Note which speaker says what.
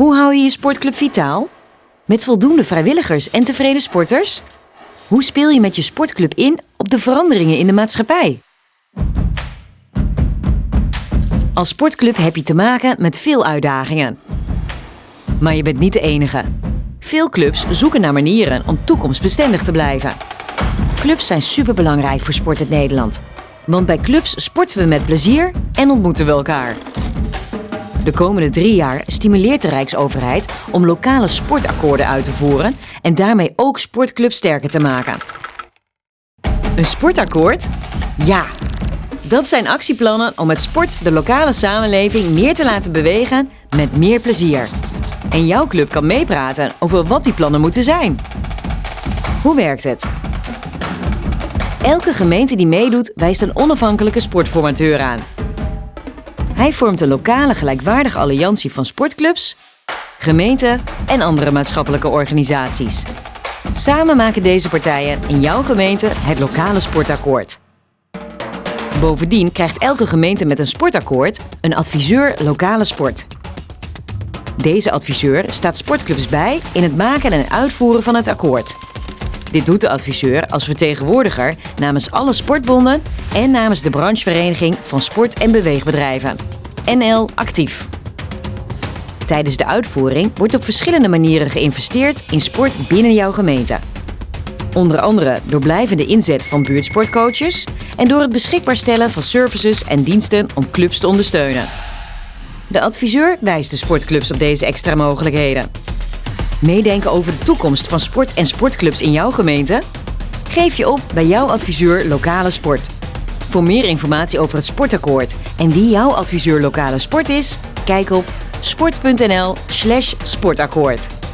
Speaker 1: Hoe hou je je sportclub vitaal? Met voldoende vrijwilligers en tevreden sporters? Hoe speel je met je sportclub in op de veranderingen in de maatschappij? Als sportclub heb je te maken met veel uitdagingen. Maar je bent niet de enige. Veel clubs zoeken naar manieren om toekomstbestendig te blijven. Clubs zijn superbelangrijk voor Sport in Nederland. Want bij clubs sporten we met plezier en ontmoeten we elkaar. De komende drie jaar stimuleert de Rijksoverheid om lokale sportakkoorden uit te voeren en daarmee ook sportclubs sterker te maken. Een sportakkoord? Ja! Dat zijn actieplannen om met sport de lokale samenleving meer te laten bewegen met meer plezier. En jouw club kan meepraten over wat die plannen moeten zijn. Hoe werkt het? Elke gemeente die meedoet wijst een onafhankelijke sportformateur aan. Hij vormt een lokale gelijkwaardige alliantie van sportclubs, gemeenten en andere maatschappelijke organisaties. Samen maken deze partijen in jouw gemeente het lokale sportakkoord. Bovendien krijgt elke gemeente met een sportakkoord een adviseur lokale sport. Deze adviseur staat sportclubs bij in het maken en uitvoeren van het akkoord. Dit doet de adviseur als vertegenwoordiger namens alle sportbonden en namens de branchevereniging van sport- en beweegbedrijven. NL Actief. Tijdens de uitvoering wordt op verschillende manieren geïnvesteerd in sport binnen jouw gemeente. Onder andere door blijvende inzet van buurtsportcoaches en door het beschikbaar stellen van services en diensten om clubs te ondersteunen. De adviseur wijst de sportclubs op deze extra mogelijkheden. Meedenken over de toekomst van sport en sportclubs in jouw gemeente? Geef je op bij jouw adviseur lokale sport. Voor meer informatie over het sportakkoord en wie jouw adviseur lokale sport is, kijk op sport.nl/sportakkoord.